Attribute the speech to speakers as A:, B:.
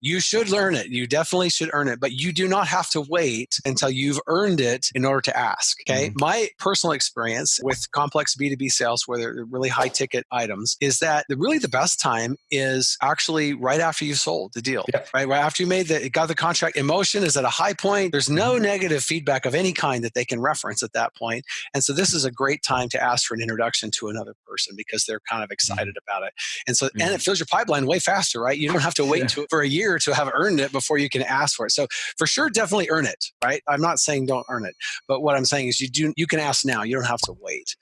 A: You should learn it. You definitely should earn it, but you do not have to wait until you've earned it in order to ask. Okay. Mm-hmm. My personal experience with complex B2B sales, where they're really high ticket items, is that the, really the best time is actually right after you sold the deal, right? Right after you made the, got the contract. Emotion is at a high point. There's no mm-hmm. negative feedback of any kind that they can reference at that point. And so this is a great time to ask for an introduction to another person because they're kind of excited mm-hmm. about it. And so, mm-hmm. and it fills your pipeline way faster, right? You don't have to wait yeah. to, for a year to have earned it before you can ask for it. So for sure, definitely earn it, right? I'm not saying don't earn it, but what I'm saying is you do, you can ask now. You don't have to wait.